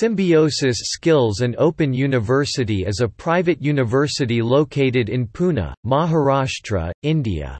Symbiosis Skills and Open University is a private university located in Pune, Maharashtra, India.